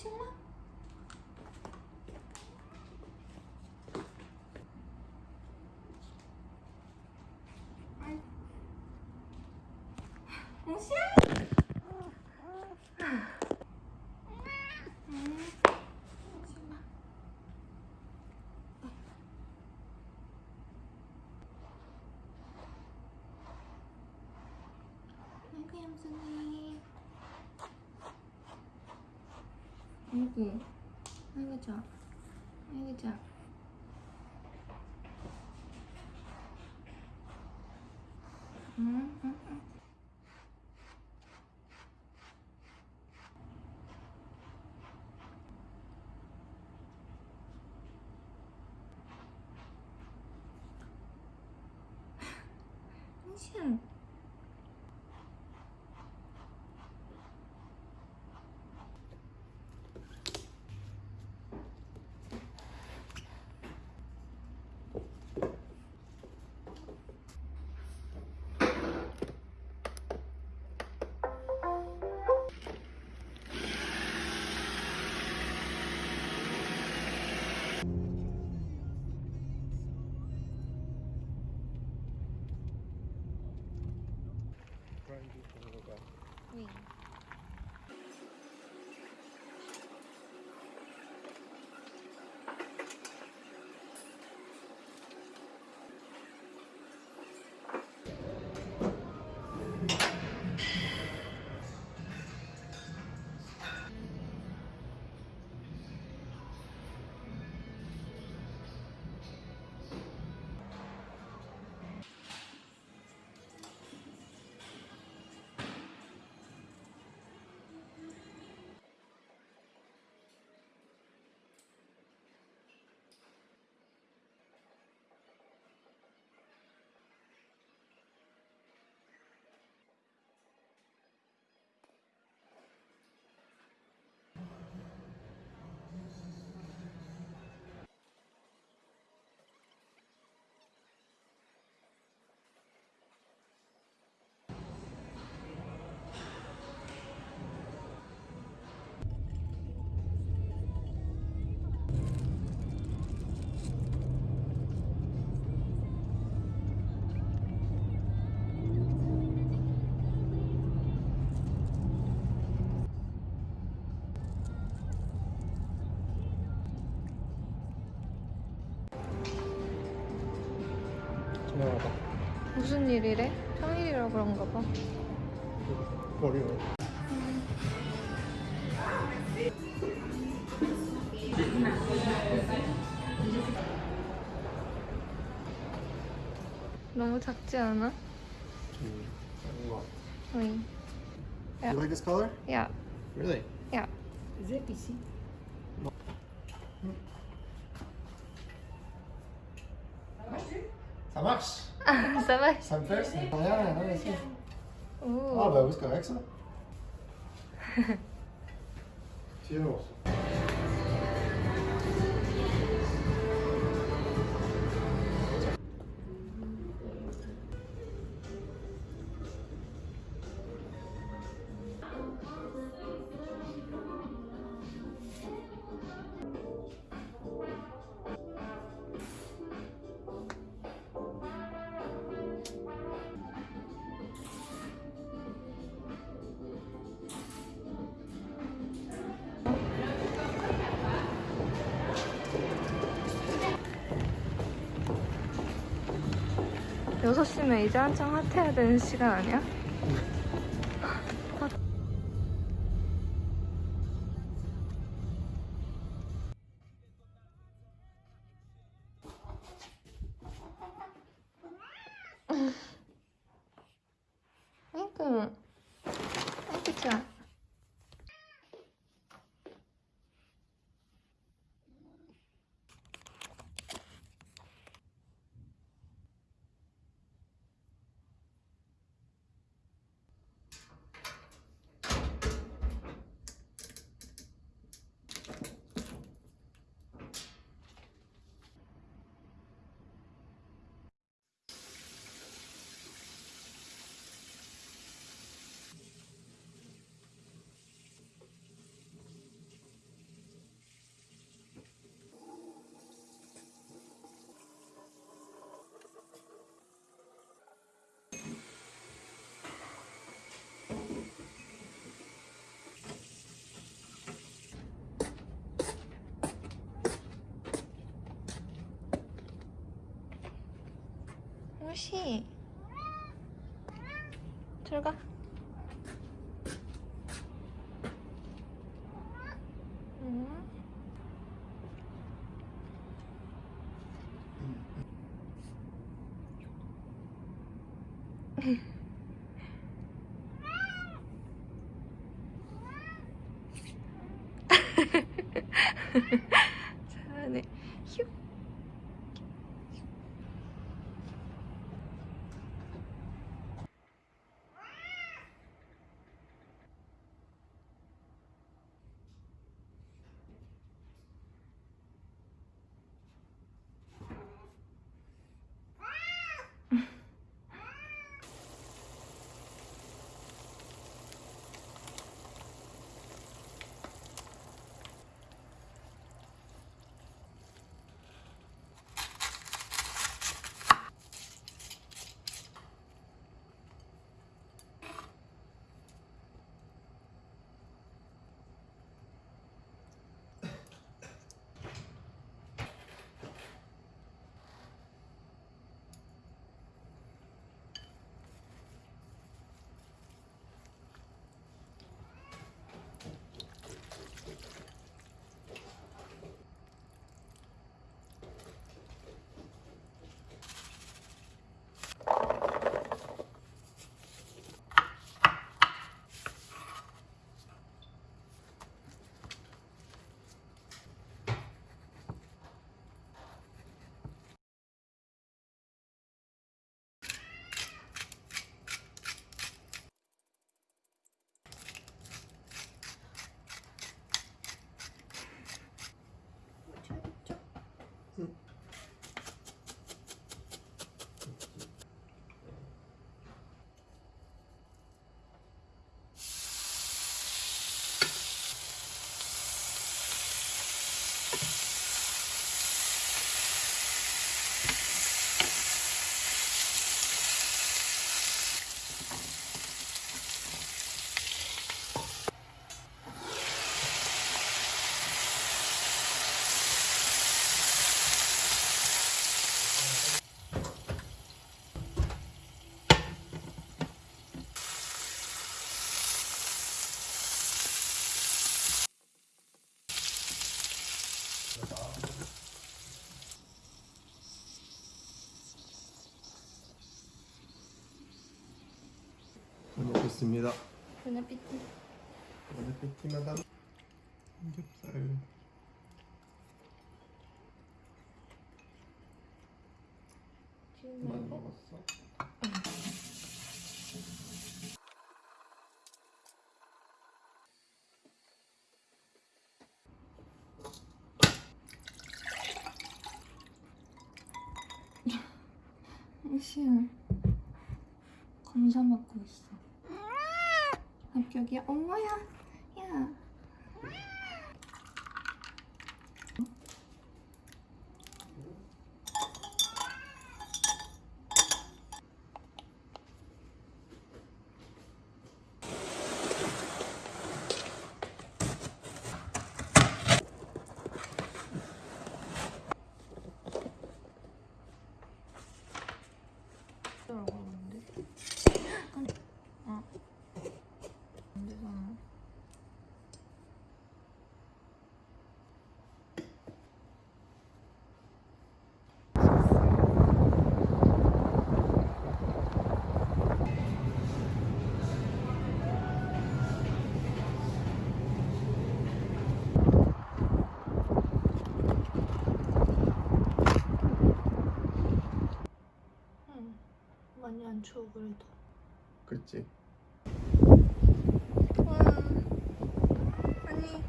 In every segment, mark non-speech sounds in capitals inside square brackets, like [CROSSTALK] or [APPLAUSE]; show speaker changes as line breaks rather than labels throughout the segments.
신나? 무시야? 아이고 얌전해 아이고. 아이고 좋아 아이고 좋아 응, 응, 응. 당신 무슨 일이래? 평일이라 그런가 봐.
머리로
너무 작지 않아?
음, 작은 거
응.
You like this color?
야,
Really?
야.
Ça marche [LAUGHS]
ça va
Ça me fait, ça me fait rien, rien,
ici.
Ah bah oui, c'est correct ça. [LAUGHS]
Cheers. 6시면 이제 한창 핫해야 되는 시간 아니야? 옳지. 들어가. 응. [LAUGHS] 잘
먹겠습니다.
보나피티.
오늘 팬티마다 삼겹살. 많이 먹었어.
시울 검사 먹고 있어. 합격이야. 엄마야. 야. 라고 하는데. 아. 안 되잖아. 응. 많이 안 추워 그래도.
그렇지.
와. 아니.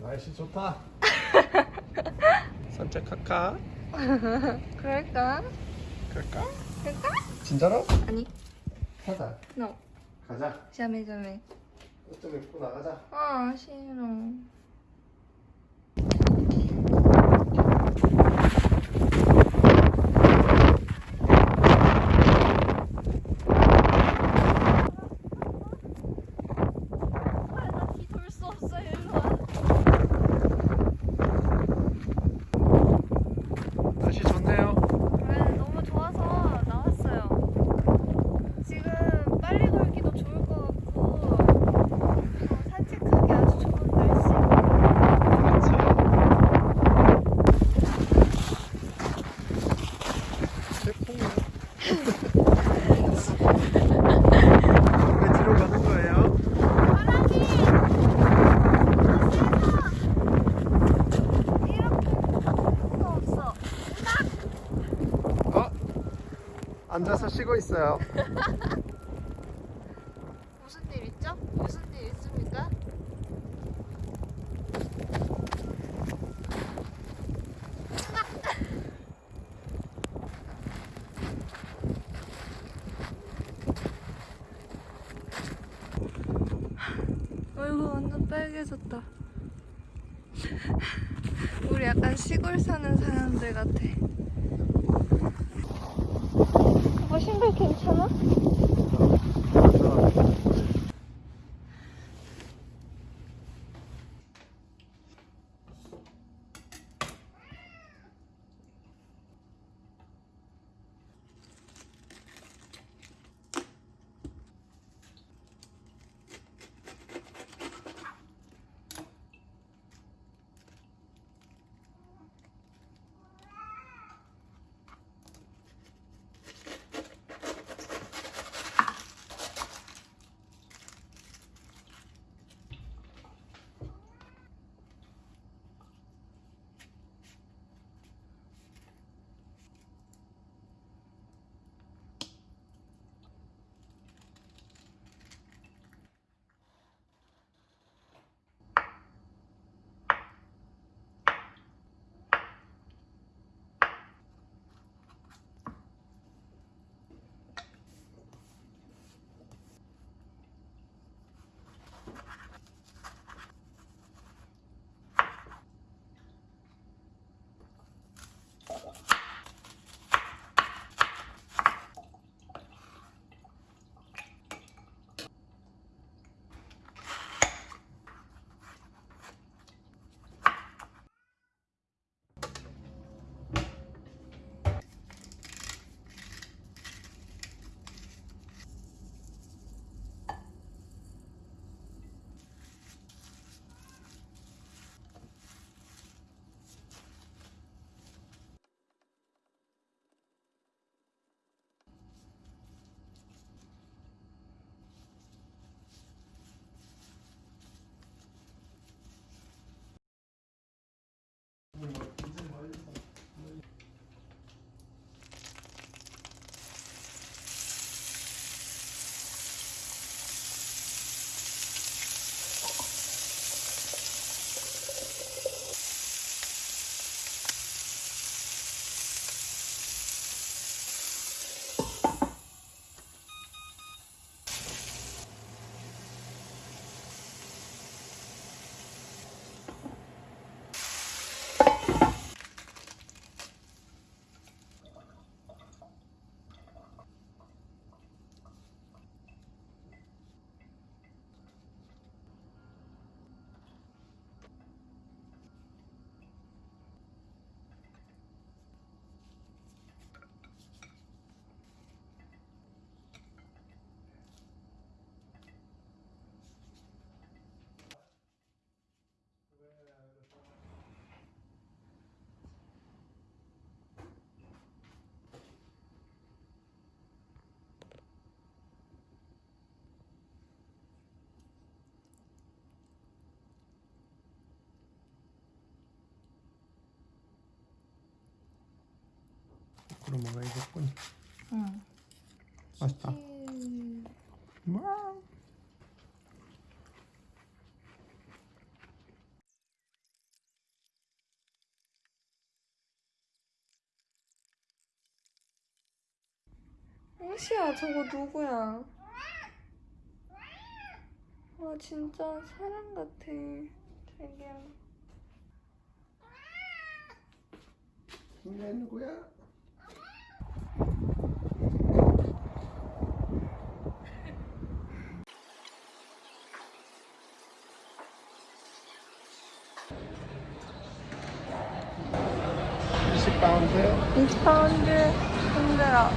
날씨 좋다. [LAUGHS] 산책할까? [LAUGHS]
그럴까?
갈까?
그럴까?
진짜로?
아니.
가자.
No.
가자.
자매 자매.
옷좀 입고 나가자.
아 싫어. 돌수 없어 일로 와.
날씨 좋네. 있어요. [LAUGHS]
무슨 일 있죠? 무슨 일 있습니까? [LAUGHS] 어이구 완전 빨개졌다. 우리 약간 시골 사는 사람들 같아. 신발 괜찮아?
그럼 뭔가 이겼군.
응.
맛있다. 와.
홍시야 저거 누구야? 와 진짜 사람 같아 자기야
이게 누구야? (20파운드)
20파운드 힘들어